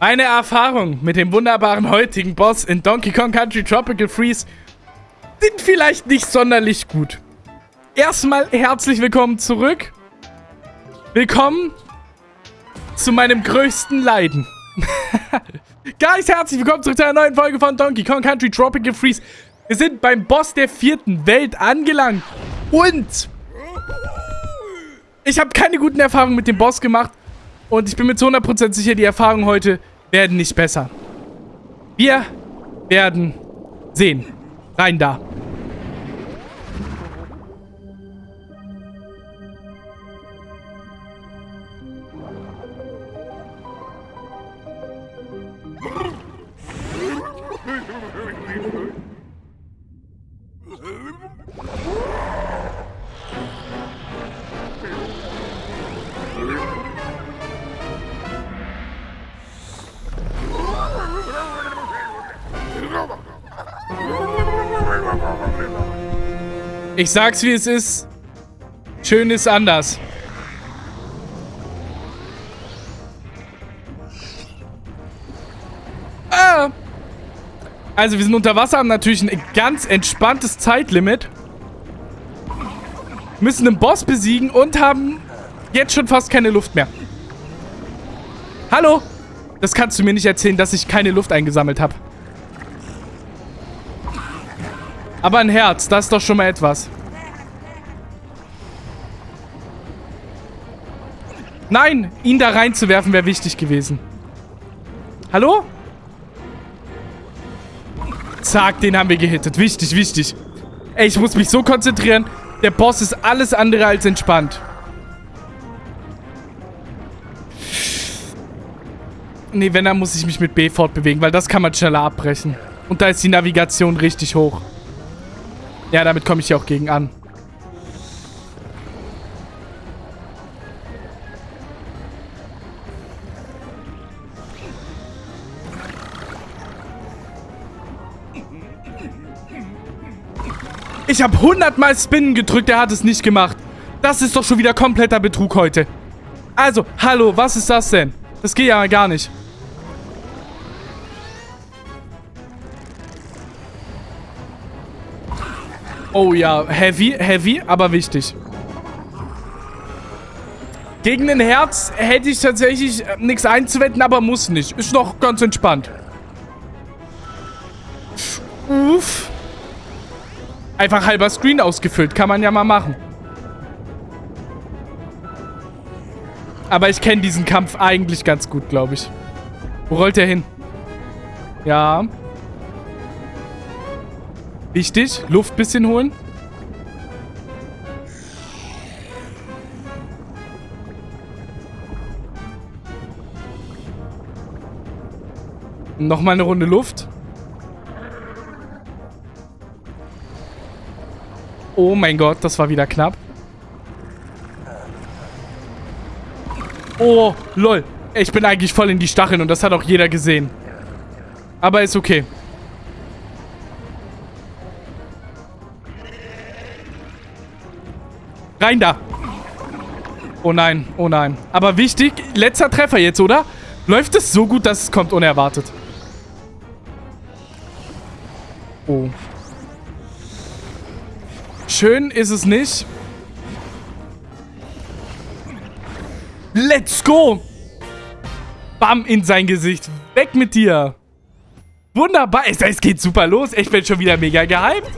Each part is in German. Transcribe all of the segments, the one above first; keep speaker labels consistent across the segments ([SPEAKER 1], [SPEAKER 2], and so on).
[SPEAKER 1] Meine Erfahrung mit dem wunderbaren heutigen Boss in Donkey Kong Country Tropical Freeze sind vielleicht nicht sonderlich gut. Erstmal herzlich willkommen zurück. Willkommen zu meinem größten Leiden. Guys, herzlich willkommen zurück zu einer neuen Folge von Donkey Kong Country Tropical Freeze. Wir sind beim Boss der vierten Welt angelangt. Und ich habe keine guten Erfahrungen mit dem Boss gemacht. Und ich bin mir zu 100% sicher, die Erfahrungen heute werden nicht besser. Wir werden sehen. Rein da. Ich sag's wie es ist. Schön ist anders. Ah. Also wir sind unter Wasser, haben natürlich ein ganz entspanntes Zeitlimit. Müssen den Boss besiegen und haben jetzt schon fast keine Luft mehr. Hallo? Das kannst du mir nicht erzählen, dass ich keine Luft eingesammelt habe. Aber ein Herz, das ist doch schon mal etwas. Nein, ihn da reinzuwerfen wäre wichtig gewesen. Hallo? Zack, den haben wir gehittet. Wichtig, wichtig. Ey, ich muss mich so konzentrieren. Der Boss ist alles andere als entspannt. Nee, wenn, dann muss ich mich mit B fortbewegen, weil das kann man schneller abbrechen. Und da ist die Navigation richtig hoch. Ja, damit komme ich ja auch gegen an. Ich habe hundertmal Spinnen gedrückt, er hat es nicht gemacht. Das ist doch schon wieder kompletter Betrug heute. Also, hallo, was ist das denn? Das geht ja gar nicht. Oh ja, heavy, heavy, aber wichtig. Gegen den Herz hätte ich tatsächlich äh, nichts einzuwenden, aber muss nicht. Ist noch ganz entspannt. Uff. Einfach halber Screen ausgefüllt. Kann man ja mal machen. Aber ich kenne diesen Kampf eigentlich ganz gut, glaube ich. Wo rollt er hin? Ja. Wichtig. Luft bisschen holen. Nochmal eine Runde Luft. Oh mein Gott, das war wieder knapp. Oh, lol. Ich bin eigentlich voll in die Stacheln und das hat auch jeder gesehen. Aber ist okay. Rein da. Oh nein, oh nein. Aber wichtig, letzter Treffer jetzt, oder? Läuft es so gut, dass es kommt unerwartet. Oh. Schön ist es nicht. Let's go! Bam, in sein Gesicht. Weg mit dir. Wunderbar. Es, es geht super los. Ich bin schon wieder mega gehypt.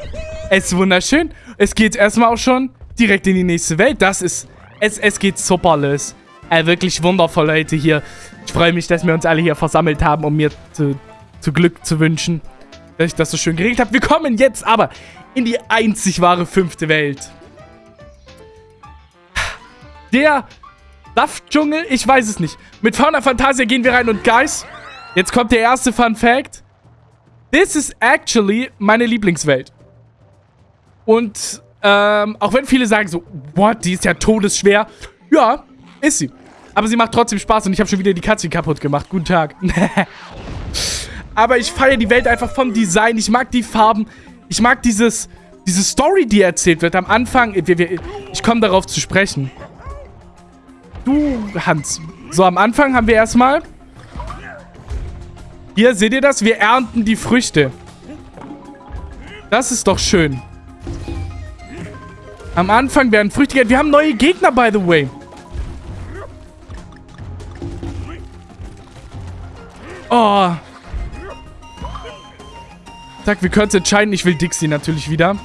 [SPEAKER 1] Es ist wunderschön. Es geht erstmal auch schon direkt in die nächste Welt. Das ist... Es, es geht super los. Äh, wirklich wundervoll, Leute, hier. Ich freue mich, dass wir uns alle hier versammelt haben, um mir zu, zu Glück zu wünschen, dass ich das so schön geregelt habe. Wir kommen jetzt aber in die einzig wahre fünfte Welt. Der Saftdschungel? Ich weiß es nicht. Mit Fauna Fantasia gehen wir rein und Guys, jetzt kommt der erste Fun Fact. This is actually meine Lieblingswelt. Und ähm, auch wenn viele sagen so, what, die ist ja todesschwer. Ja, ist sie. Aber sie macht trotzdem Spaß und ich habe schon wieder die Katze kaputt gemacht. Guten Tag. Aber ich feiere die Welt einfach vom Design. Ich mag die Farben. Ich mag dieses, diese Story, die erzählt wird. Am Anfang, ich komme darauf zu sprechen. Du, Hans. So, am Anfang haben wir erstmal Hier, seht ihr das? Wir ernten die Früchte. Das ist doch schön. Am Anfang werden Früchte geerntet. Wir haben neue Gegner, by the way. Oh. Zack, wir können es entscheiden. Ich will Dixie natürlich wieder.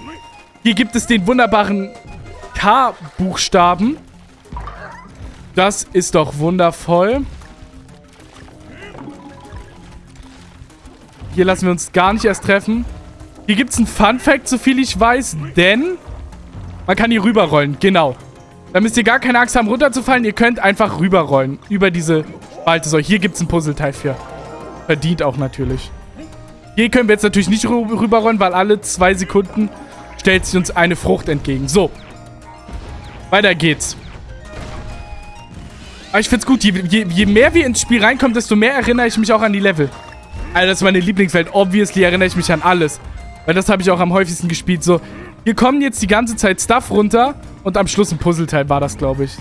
[SPEAKER 1] Hier gibt es den wunderbaren K-Buchstaben. Das ist doch wundervoll. Hier lassen wir uns gar nicht erst treffen. Hier gibt es einen Fun-Fact, soviel ich weiß, denn man kann hier rüberrollen. Genau. Da müsst ihr gar keine Angst haben, runterzufallen. Ihr könnt einfach rüberrollen über diese Spalte. So, hier gibt es ein Puzzleteil für. Verdient auch natürlich. Hier können wir jetzt natürlich nicht rüberrollen, weil alle zwei Sekunden stellt sich uns eine Frucht entgegen. So. Weiter geht's. Aber ich find's gut. Je, je, je, mehr wir ins Spiel reinkommen, desto mehr erinnere ich mich auch an die Level. Also das ist meine Lieblingswelt. Obviously erinnere ich mich an alles. Weil das habe ich auch am häufigsten gespielt. So, hier kommen jetzt die ganze Zeit Stuff runter. Und am Schluss ein Puzzleteil war das, glaube ich.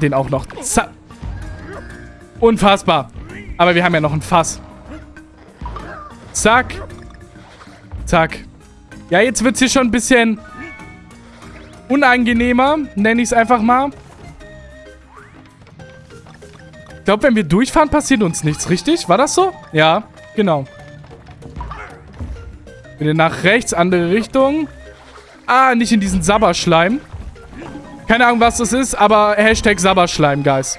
[SPEAKER 1] Den auch noch. Zack. Unfassbar. Aber wir haben ja noch ein Fass. Zack. Zack. Ja, jetzt wird es hier schon ein bisschen unangenehmer, nenne ich es einfach mal. Ich glaube, wenn wir durchfahren, passiert uns nichts, richtig? War das so? Ja, genau. Wieder nach rechts, andere Richtung. Ah, nicht in diesen Sabberschleim. Keine Ahnung, was das ist, aber Hashtag Sabberschleim, Guys.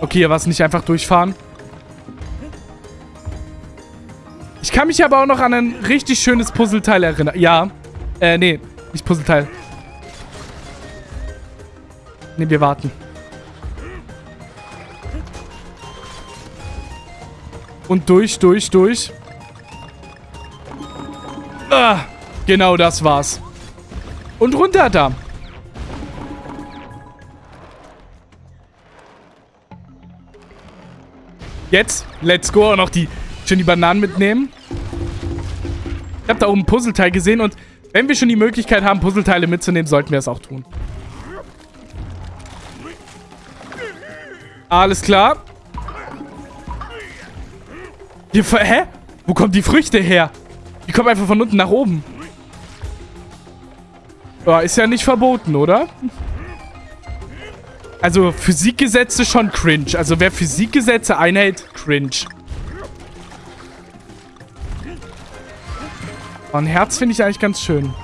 [SPEAKER 1] Okay, hier war es nicht einfach durchfahren. Ich kann mich aber auch noch an ein richtig schönes Puzzleteil erinnern. Ja. Äh, nee. Nicht Puzzleteil. Nee, wir warten. Und durch, durch, durch. Ah, genau das war's. Und runter da. Jetzt, let's go. Und noch die, schön die Bananen mitnehmen. Ich habe da oben ein Puzzleteil gesehen und wenn wir schon die Möglichkeit haben, Puzzleteile mitzunehmen, sollten wir es auch tun. Alles klar. Hier, hä? Wo kommen die Früchte her? Die kommen einfach von unten nach oben. Ja, ist ja nicht verboten, oder? Also Physikgesetze schon cringe. Also wer Physikgesetze einhält, cringe. Oh, ein Herz finde ich eigentlich ganz schön.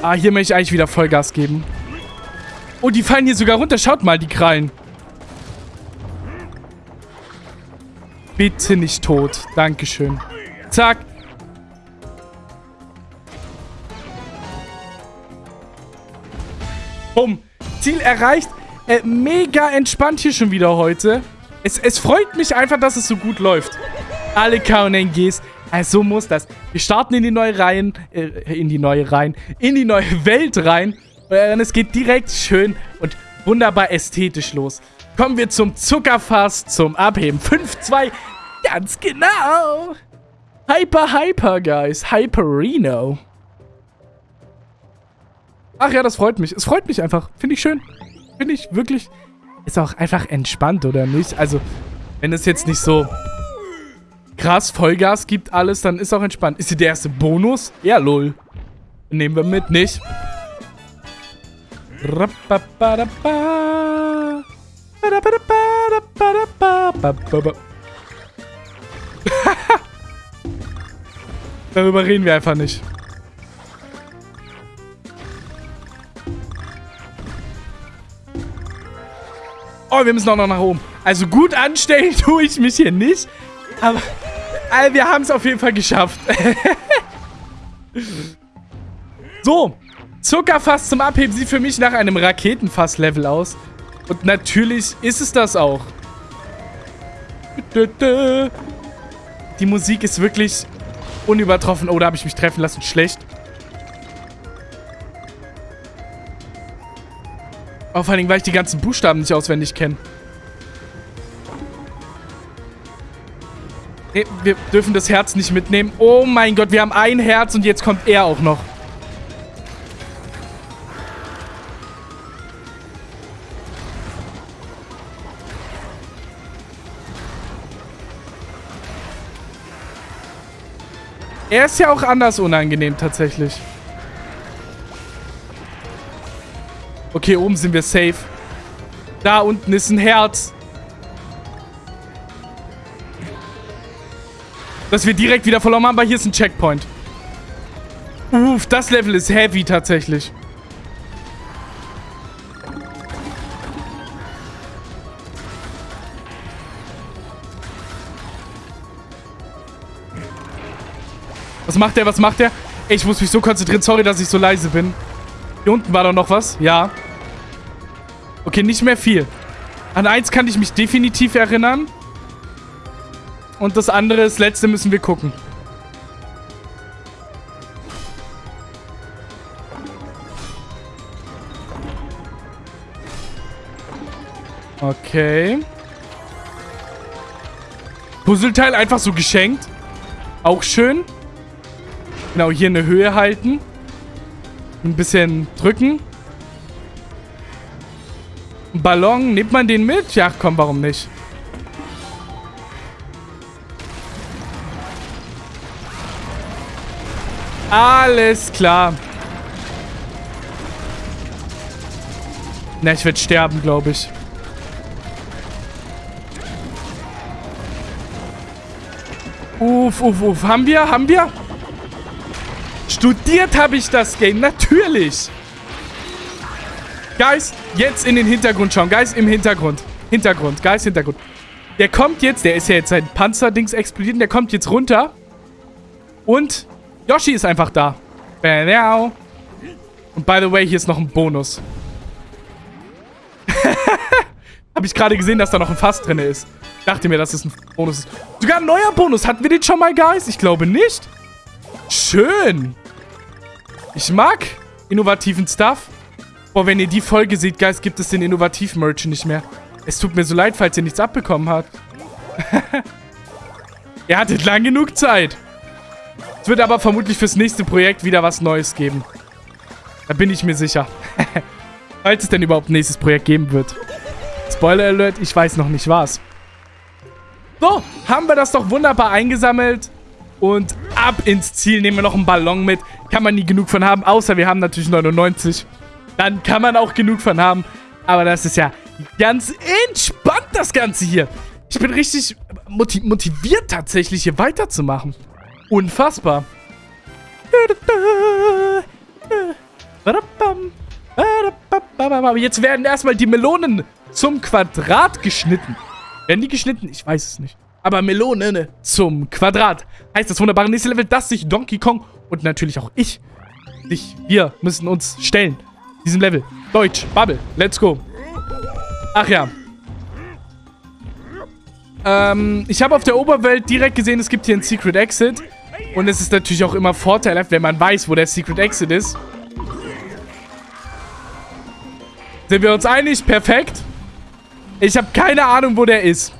[SPEAKER 1] Ah, hier möchte ich eigentlich wieder Vollgas geben. Oh, die fallen hier sogar runter. Schaut mal, die Krallen. Bitte nicht tot. Dankeschön. Zack. Bumm. Ziel erreicht. Äh, mega entspannt hier schon wieder heute. Es, es freut mich einfach, dass es so gut läuft. Alle KNGs. Also so muss das. Wir starten in die neue Reihen, äh, in die neue Reihen, in die neue Welt rein. Und es geht direkt schön und wunderbar ästhetisch los. Kommen wir zum Zuckerfass, zum Abheben. 5-2, ganz genau. Hyper, hyper, guys. Hyperino. Ach ja, das freut mich. Es freut mich einfach. Finde ich schön. Finde ich wirklich... Ist auch einfach entspannt, oder nicht? Also, wenn es jetzt nicht so krass Vollgas gibt alles, dann ist auch entspannt. Ist hier der erste Bonus? Ja, lol. Nehmen wir mit, nicht? Darüber reden wir einfach nicht. Oh, wir müssen auch noch nach oben. Also gut anstellen tue ich mich hier nicht. Aber also wir haben es auf jeden Fall geschafft. so. Zuckerfass zum Abheben sieht für mich nach einem Raketenfass-Level aus. Und natürlich ist es das auch. Die Musik ist wirklich unübertroffen. Oh, da habe ich mich treffen lassen. Schlecht. Oh, vor allem, weil ich die ganzen Buchstaben nicht auswendig kenne. Nee, wir dürfen das Herz nicht mitnehmen. Oh mein Gott, wir haben ein Herz und jetzt kommt er auch noch. Er ist ja auch anders unangenehm tatsächlich. Okay, oben sind wir safe. Da unten ist ein Herz. Dass wir direkt wieder verloren haben, aber hier ist ein Checkpoint. Uff, das Level ist heavy tatsächlich. Was macht der? Was macht der? Ich muss mich so konzentrieren. Sorry, dass ich so leise bin. Hier unten war doch noch was. Ja. Okay, nicht mehr viel. An eins kann ich mich definitiv erinnern. Und das andere, das letzte, müssen wir gucken. Okay. Puzzleteil einfach so geschenkt. Auch schön. Genau, hier eine Höhe halten. Ein bisschen drücken. Ballon, nimmt man den mit? Ja, komm, warum nicht? Alles klar. Na, ich werde sterben, glaube ich. Uff, uff, uff. Haben wir? Haben wir? Studiert habe ich das Game. Natürlich. Guys, jetzt in den Hintergrund schauen. Guys, im Hintergrund. Hintergrund. Guys, Hintergrund. Der kommt jetzt, der ist ja jetzt sein Panzerdings explodiert. Der kommt jetzt runter. Und Yoshi ist einfach da. Und by the way, hier ist noch ein Bonus. Habe ich gerade gesehen, dass da noch ein Fass drin ist. Ich dachte mir, dass es ein Bonus ist. Sogar ein neuer Bonus. Hatten wir den schon mal, Guys? Ich glaube nicht. Schön. Ich mag innovativen Stuff. Boah, wenn ihr die Folge seht, Guys, gibt es den innovativen Merch nicht mehr. Es tut mir so leid, falls ihr nichts abbekommen habt. ihr hattet lang genug Zeit. Es wird aber vermutlich fürs nächste Projekt wieder was Neues geben. Da bin ich mir sicher. falls es denn überhaupt ein nächstes Projekt geben wird. Spoiler Alert, ich weiß noch nicht was. So, haben wir das doch wunderbar eingesammelt. Und ab ins Ziel. Nehmen wir noch einen Ballon mit. Kann man nie genug von haben. Außer wir haben natürlich 99. Dann kann man auch genug von haben. Aber das ist ja ganz entspannt, das Ganze hier. Ich bin richtig motiviert tatsächlich hier weiterzumachen. Unfassbar. Jetzt werden erstmal die Melonen zum Quadrat geschnitten. Werden die geschnitten? Ich weiß es nicht. Aber Melone zum Quadrat. Heißt das wunderbare nächste Level, dass sich Donkey Kong und natürlich auch ich, sich, wir müssen uns stellen. Diesem Level. Deutsch, Bubble, let's go. Ach ja. Ähm, ich habe auf der Oberwelt direkt gesehen, es gibt hier einen Secret Exit. Und es ist natürlich auch immer vorteilhaft, wenn man weiß, wo der Secret Exit ist. Sind wir uns einig? Perfekt. Ich habe keine Ahnung, wo der ist.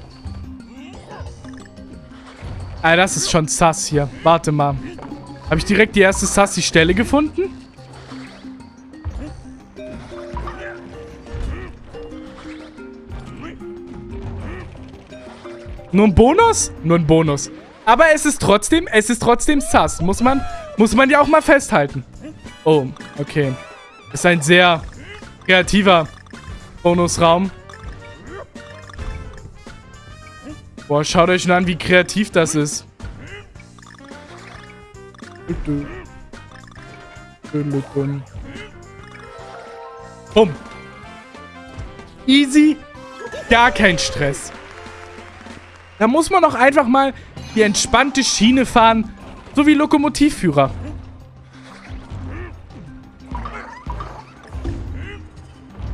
[SPEAKER 1] Ah, das ist schon sass hier. Warte mal. Habe ich direkt die erste sassy Stelle gefunden? Nur ein Bonus? Nur ein Bonus. Aber es ist trotzdem, es ist trotzdem sass. Muss man, muss man ja auch mal festhalten. Oh, okay. Ist ein sehr kreativer Bonusraum. Boah, schaut euch nur an, wie kreativ das ist. Bumm. Easy. Gar kein Stress. Da muss man auch einfach mal die entspannte Schiene fahren. So wie Lokomotivführer.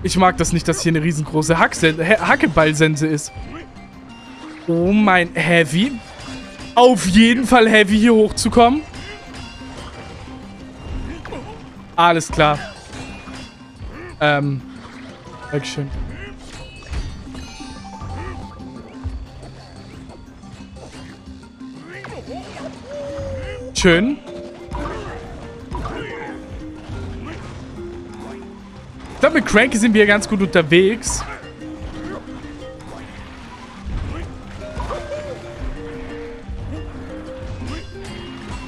[SPEAKER 1] Ich mag das nicht, dass hier eine riesengroße Hackeballsense ist. Oh mein Heavy. Auf jeden Fall Heavy hier hochzukommen. Alles klar. Ähm. Dankeschön. Schön. Ich glaube, mit Cranky sind wir ganz gut unterwegs.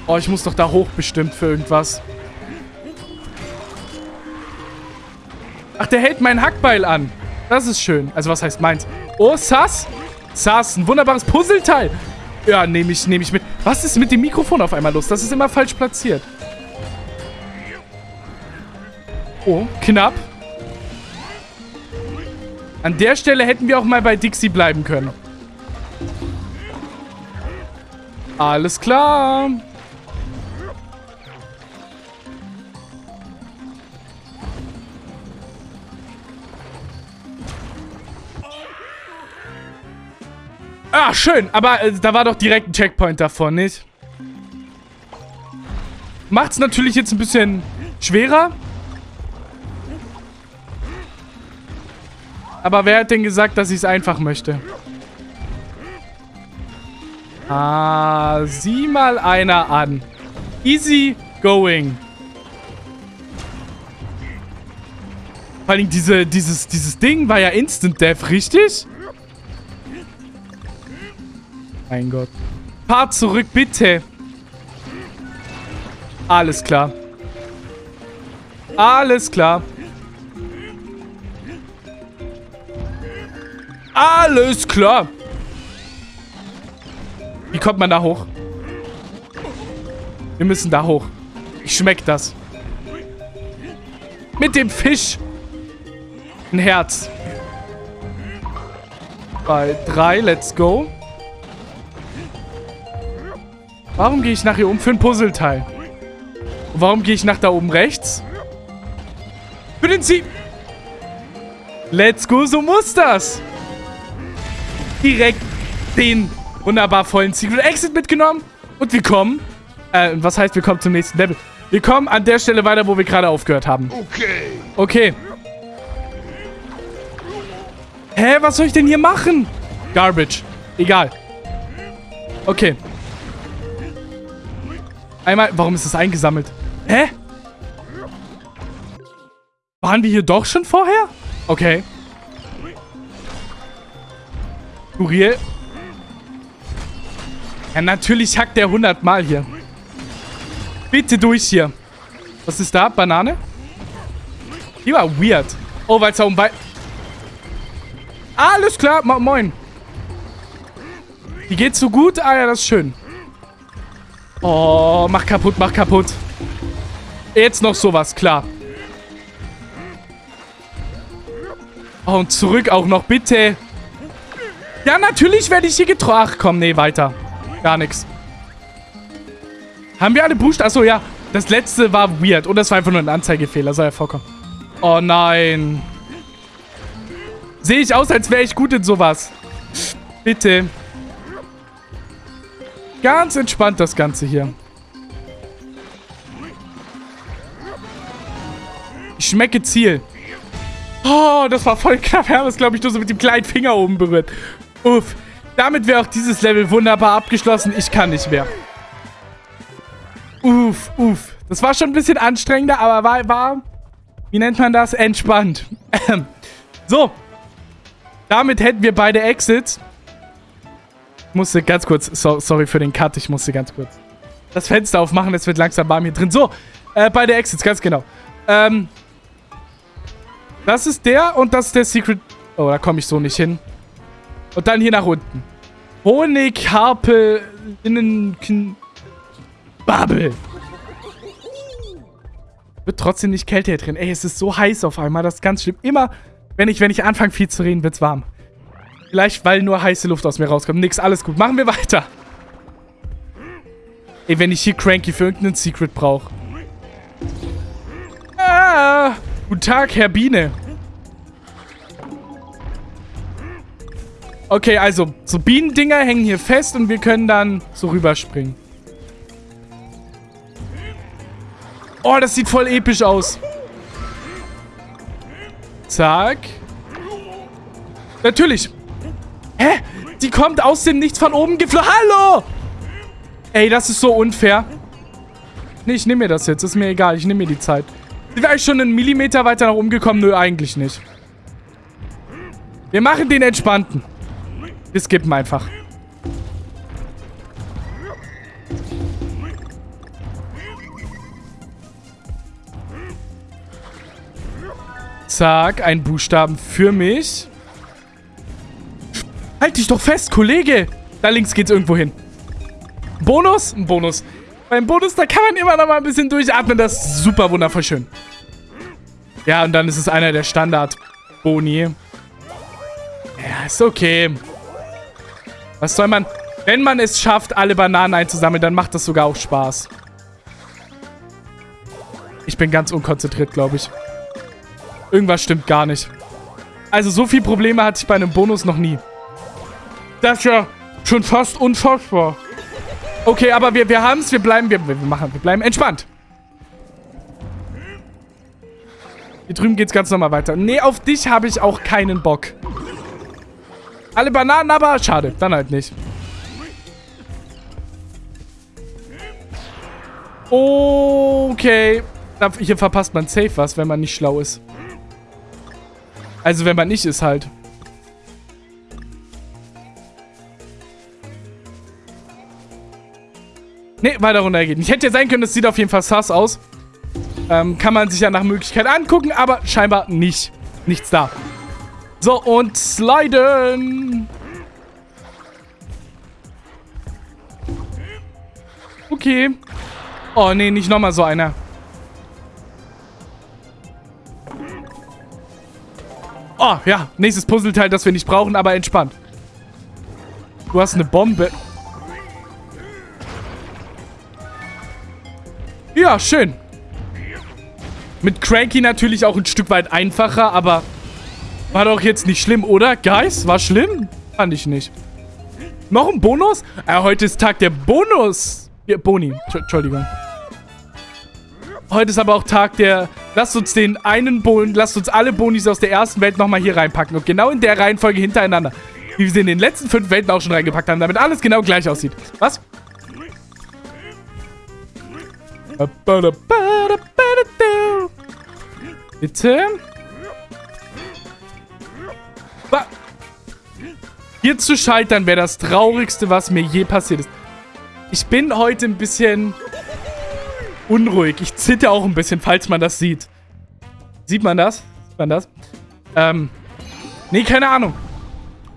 [SPEAKER 1] Oh, ich muss doch da hoch bestimmt für irgendwas. Ach, der hält mein Hackbeil an. Das ist schön. Also, was heißt meins? Oh, Sass. Sass, ein wunderbares Puzzleteil. Ja, nehme ich, nehme ich mit. Was ist mit dem Mikrofon auf einmal los? Das ist immer falsch platziert. Oh, knapp. An der Stelle hätten wir auch mal bei Dixie bleiben können. Alles klar. Ah, schön. Aber äh, da war doch direkt ein Checkpoint davor, nicht? Macht's natürlich jetzt ein bisschen schwerer. Aber wer hat denn gesagt, dass ich es einfach möchte? Ah, sieh mal einer an. Easy going. Vor allem diese, dieses, dieses Ding war ja Instant Death, richtig? Mein Gott. Fahr zurück, bitte. Alles klar. Alles klar. Alles klar. Wie kommt man da hoch? Wir müssen da hoch. Ich schmeck das. Mit dem Fisch. Ein Herz. Bei drei, let's go. Warum gehe ich nach hier oben für ein Puzzleteil? Und warum gehe ich nach da oben rechts? Für den Sie... Let's go, so muss das. Direkt den wunderbar vollen Secret Exit mitgenommen. Und wir kommen... Äh, was heißt, wir kommen zum nächsten Level? Wir kommen an der Stelle weiter, wo wir gerade aufgehört haben. Okay. Okay. Hä, was soll ich denn hier machen? Garbage. Egal. Okay. Einmal, warum ist das eingesammelt? Hä? Waren wir hier doch schon vorher? Okay. Uriel. Ja, natürlich hackt der 100 Mal hier. Bitte durch hier. Was ist da? Banane? Die war weird. Oh, weil es da um bei... Alles klar. Mo moin. Die geht so gut? Ah ja, das ist schön. Oh, mach kaputt, mach kaputt. Jetzt noch sowas, klar. Oh, und zurück auch noch, bitte. Ja, natürlich werde ich hier getroffen. Ach, komm, nee, weiter. Gar nichts. Haben wir alle Boost? Achso, ja. Das letzte war weird. Und das war einfach nur ein Anzeigefehler. Soll ja vorkommen. Oh, nein. Sehe ich aus, als wäre ich gut in sowas. Bitte. Ganz entspannt das Ganze hier. Ich schmecke Ziel. Oh, das war voll knapp. Wir haben es, glaube ich, nur so mit dem kleinen Finger oben berührt. Uff. Damit wäre auch dieses Level wunderbar abgeschlossen. Ich kann nicht mehr. Uff, uff. Das war schon ein bisschen anstrengender, aber war, war wie nennt man das? Entspannt. so. Damit hätten wir beide Exits musste ganz kurz, so, sorry für den Cut, ich musste ganz kurz das Fenster aufmachen, es wird langsam warm hier drin. So, äh, beide Exits, ganz genau. Ähm, das ist der und das ist der Secret... Oh, da komme ich so nicht hin. Und dann hier nach unten. Honig, Harpe, Innen... Bubble. Wird trotzdem nicht Kälte hier drin. Ey, es ist so heiß auf einmal, das ist ganz schlimm. Immer, wenn ich, wenn ich anfange viel zu reden, wird's warm. Vielleicht, weil nur heiße Luft aus mir rauskommt. Nix, alles gut. Machen wir weiter. Ey, wenn ich hier Cranky für irgendeinen Secret brauche. Ah, guten Tag, Herr Biene. Okay, also, so Bienendinger hängen hier fest und wir können dann so rüberspringen. Oh, das sieht voll episch aus. Zack. Natürlich. Hä? Die kommt aus dem Nichts von oben geflogen. Hallo! Ey, das ist so unfair. Nee, ich nehme mir das jetzt. Ist mir egal. Ich nehme mir die Zeit. Sind wir eigentlich schon einen Millimeter weiter nach oben gekommen? Nö, eigentlich nicht. Wir machen den entspannten. Wir skippen einfach. Zack, ein Buchstaben für mich. Halt dich doch fest, Kollege. Da links geht's irgendwo hin. Bonus? Ein Bonus. Beim Bonus, da kann man immer noch mal ein bisschen durchatmen. Das ist super wundervoll schön. Ja, und dann ist es einer der Standard-Boni. Ja, ist okay. Was soll man... Wenn man es schafft, alle Bananen einzusammeln, dann macht das sogar auch Spaß. Ich bin ganz unkonzentriert, glaube ich. Irgendwas stimmt gar nicht. Also so viele Probleme hatte ich bei einem Bonus noch nie. Das ist ja schon fast unfassbar. Okay, aber wir, wir haben es. Wir bleiben, wir, wir machen, wir bleiben entspannt. Hier drüben geht es ganz normal weiter. Nee, auf dich habe ich auch keinen Bock. Alle Bananen, aber schade. Dann halt nicht. Okay. Hier verpasst man safe was, wenn man nicht schlau ist. Also wenn man nicht ist halt. Ne, weiter runter geht. Ich hätte ja sein können, das sieht auf jeden Fall sass aus. Ähm, kann man sich ja nach Möglichkeit angucken, aber scheinbar nicht. Nichts da. So, und sliden. Okay. Oh, nee, nicht nochmal so einer. Oh, ja. Nächstes Puzzleteil, das wir nicht brauchen, aber entspannt. Du hast eine Bombe. Ja, schön. Mit Cranky natürlich auch ein Stück weit einfacher, aber war doch jetzt nicht schlimm, oder? Guys, war schlimm? Fand ich nicht. Noch ein Bonus? Äh, heute ist Tag der Bonus. Ja, Boni. Entschuldigung. Heute ist aber auch Tag der... Lasst uns den einen Bon... Lasst uns alle Bonis aus der ersten Welt nochmal hier reinpacken. Und genau in der Reihenfolge hintereinander. Wie wir sie in den letzten fünf Welten auch schon reingepackt haben. Damit alles genau gleich aussieht. Was? Bitte? Hier zu scheitern wäre das Traurigste, was mir je passiert ist. Ich bin heute ein bisschen unruhig. Ich zitter auch ein bisschen, falls man das sieht. Sieht man das? Sieht man das? Ähm, nee, keine Ahnung.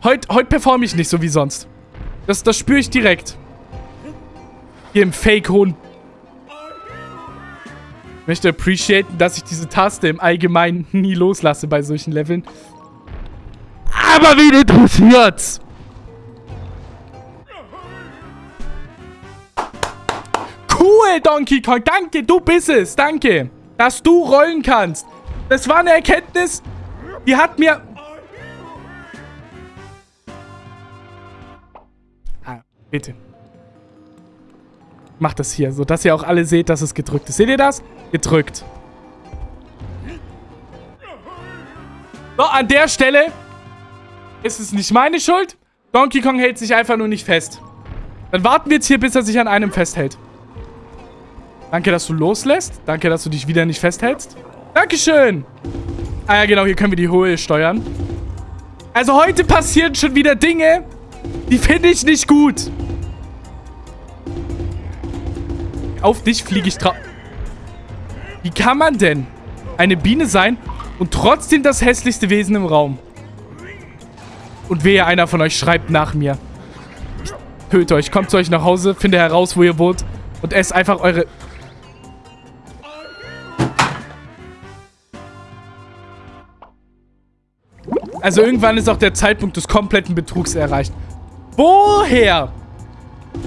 [SPEAKER 1] Heute heut performe ich nicht so wie sonst. Das, das spüre ich direkt. Hier im Fake-hohen möchte appreciaten, dass ich diese Taste im Allgemeinen nie loslasse bei solchen Leveln. Aber wen interessiert's? Cool, Donkey Kong. Danke, du bist es. Danke, dass du rollen kannst. Das war eine Erkenntnis, die hat mir... Ah, bitte. Macht das hier, sodass ihr auch alle seht, dass es gedrückt ist. Seht ihr das? Gedrückt. So, an der Stelle ist es nicht meine Schuld. Donkey Kong hält sich einfach nur nicht fest. Dann warten wir jetzt hier, bis er sich an einem festhält. Danke, dass du loslässt. Danke, dass du dich wieder nicht festhältst. Dankeschön. Ah ja, genau, hier können wir die Höhe steuern. Also heute passieren schon wieder Dinge, die finde ich nicht gut. Auf dich fliege ich drauf. Wie kann man denn eine Biene sein und trotzdem das hässlichste Wesen im Raum? Und wehe, einer von euch schreibt nach mir. Ich töte euch. Kommt zu euch nach Hause, finde heraus, wo ihr wohnt und esst einfach eure... Also irgendwann ist auch der Zeitpunkt des kompletten Betrugs erreicht. Woher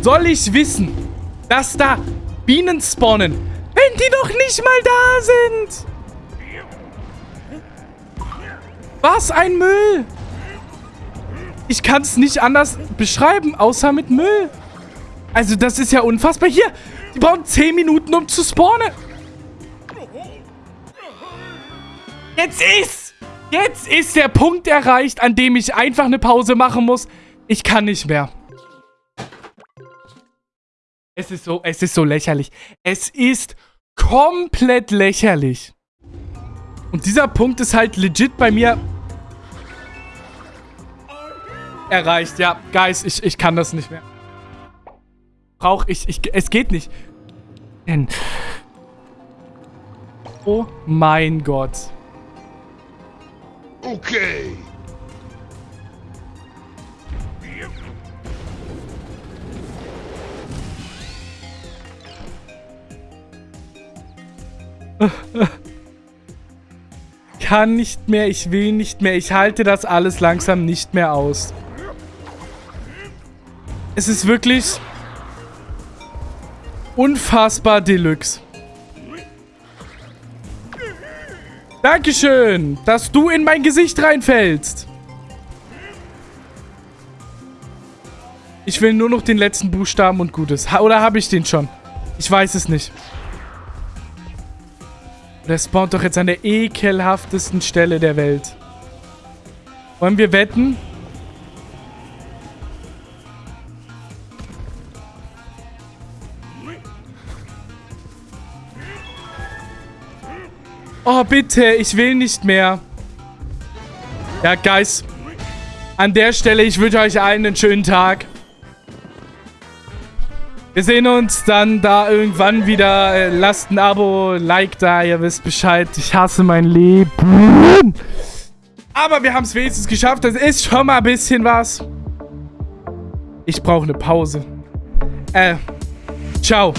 [SPEAKER 1] soll ich wissen, dass da Bienen spawnen, wenn die doch nicht mal da sind. Was ein Müll. Ich kann es nicht anders beschreiben, außer mit Müll. Also das ist ja unfassbar. Hier, die brauchen 10 Minuten, um zu spawnen. Jetzt ist, jetzt ist der Punkt erreicht, an dem ich einfach eine Pause machen muss. Ich kann nicht mehr. Es ist so, es ist so lächerlich. Es ist komplett lächerlich. Und dieser Punkt ist halt legit bei mir erreicht. Ja, Guys, ich, ich kann das nicht mehr. Brauch ich, ich, es geht nicht. Denn, oh mein Gott.
[SPEAKER 2] Okay.
[SPEAKER 1] Kann nicht mehr, ich will nicht mehr. Ich halte das alles langsam nicht mehr aus. Es ist wirklich unfassbar Deluxe. Dankeschön, dass du in mein Gesicht reinfällst. Ich will nur noch den letzten Buchstaben und Gutes. Ha oder habe ich den schon? Ich weiß es nicht. Der spawnt doch jetzt an der ekelhaftesten Stelle der Welt. Wollen wir wetten? Oh, bitte. Ich will nicht mehr. Ja, Guys. An der Stelle, ich wünsche euch allen einen schönen Tag. Wir sehen uns dann da irgendwann wieder. Äh, lasst ein Abo, Like da, ihr wisst Bescheid. Ich hasse mein Leben. Aber wir haben es wenigstens geschafft. Das ist schon mal ein bisschen was. Ich brauche eine Pause. Äh, ciao.